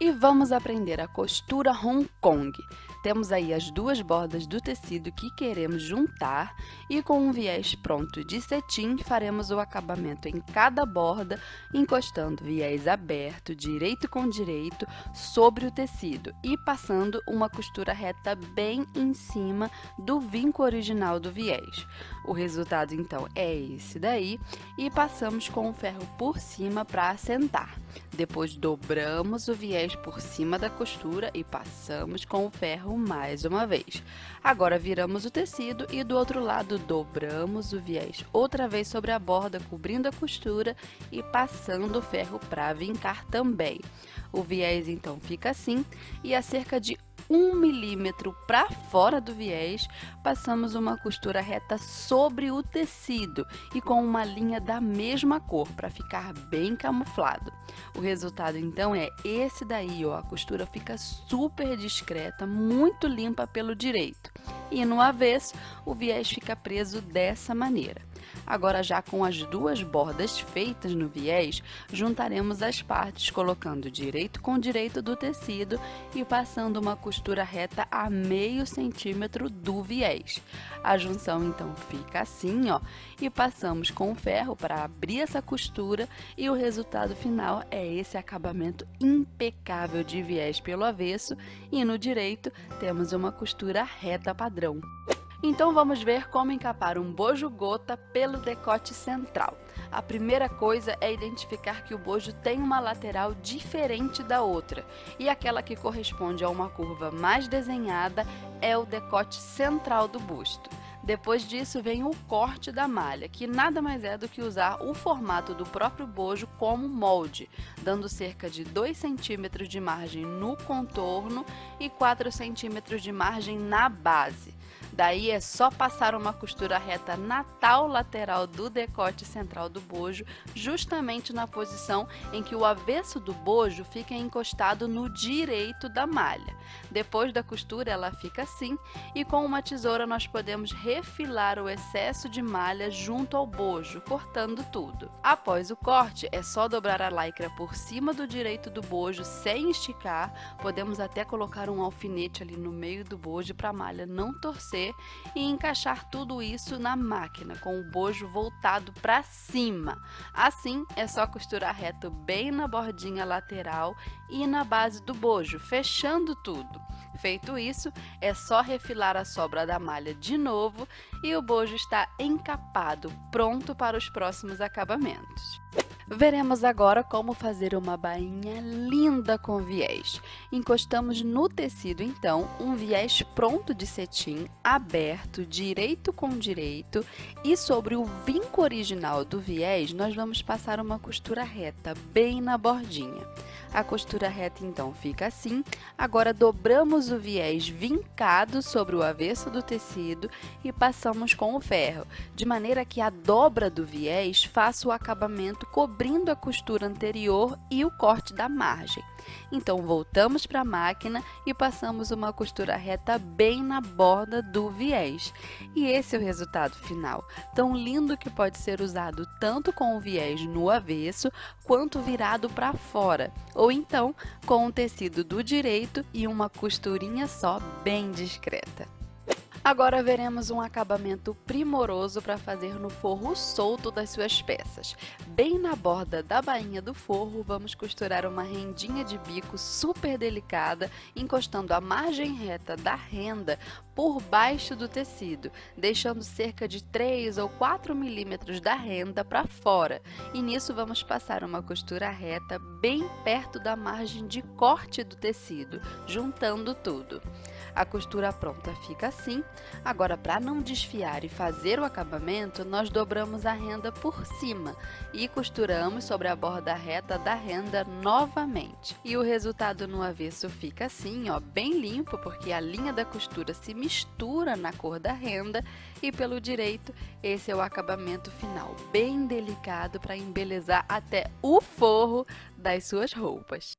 E vamos aprender a costura Hong Kong. Temos aí as duas bordas do tecido que queremos juntar e com um viés pronto de cetim, faremos o acabamento em cada borda, encostando viés aberto, direito com direito, sobre o tecido e passando uma costura reta bem em cima do vinco original do viés. O resultado, então, é esse daí e passamos com o ferro por cima para assentar. Depois dobramos o viés por cima da costura e passamos com o ferro mais uma vez. Agora viramos o tecido e do outro lado dobramos o viés outra vez sobre a borda, cobrindo a costura e passando o ferro para vincar também. O viés então fica assim e a cerca de 1 milímetro para fora do viés, passamos uma costura reta sobre o tecido e com uma linha da mesma cor para ficar bem camuflado. O resultado então é esse daí, ó, a costura fica super discreta, muito limpa pelo direito. E no avesso, o viés fica preso dessa maneira. Agora, já com as duas bordas feitas no viés, juntaremos as partes colocando direito com direito do tecido e passando uma costura reta a meio centímetro do viés. A junção, então, fica assim, ó, e passamos com o ferro para abrir essa costura e o resultado final é esse acabamento impecável de viés pelo avesso e no direito temos uma costura reta padrão. Então vamos ver como encapar um bojo gota pelo decote central. A primeira coisa é identificar que o bojo tem uma lateral diferente da outra, e aquela que corresponde a uma curva mais desenhada é o decote central do busto. Depois disso vem o corte da malha, que nada mais é do que usar o formato do próprio bojo como molde, dando cerca de 2 centímetros de margem no contorno e 4 centímetros de margem na base. Daí é só passar uma costura reta na tal lateral do decote central do bojo, justamente na posição em que o avesso do bojo fica encostado no direito da malha. Depois da costura ela fica assim e com uma tesoura nós podemos refilar o excesso de malha junto ao bojo, cortando tudo. Após o corte, é só dobrar a lycra por cima do direito do bojo sem esticar, podemos até colocar um alfinete ali no meio do bojo para a malha não torcer e encaixar tudo isso na máquina, com o bojo voltado para cima. Assim, é só costurar reto bem na bordinha lateral e na base do bojo, fechando tudo. Feito isso, é só refilar a sobra da malha de novo e o bojo está encapado, pronto para os próximos acabamentos. Veremos agora como fazer uma bainha linda com viés. Encostamos no tecido, então, um viés pronto de cetim, aberto, direito com direito, e sobre o vinco original do viés, nós vamos passar uma costura reta, bem na bordinha. A costura reta, então, fica assim. Agora, dobramos o viés vincado sobre o avesso do tecido e passamos com o ferro, de maneira que a dobra do viés faça o acabamento cobrindo a costura anterior e o corte da margem. Então, voltamos para a máquina e passamos uma costura reta bem na borda do viés. E esse é o resultado final, tão lindo que pode ser usado tanto com o viés no avesso, quanto virado para fora, ou então com o tecido do direito e uma costurinha só bem discreta. Agora veremos um acabamento primoroso para fazer no forro solto das suas peças. Bem na borda da bainha do forro, vamos costurar uma rendinha de bico super delicada, encostando a margem reta da renda por baixo do tecido, deixando cerca de 3 ou 4 milímetros da renda para fora. E nisso vamos passar uma costura reta bem perto da margem de corte do tecido, juntando tudo. A costura pronta fica assim. Agora, para não desfiar e fazer o acabamento, nós dobramos a renda por cima e costuramos sobre a borda reta da renda novamente. E o resultado no avesso fica assim, ó, bem limpo, porque a linha da costura se mistura na cor da renda e pelo direito, esse é o acabamento final, bem delicado para embelezar até o forro das suas roupas.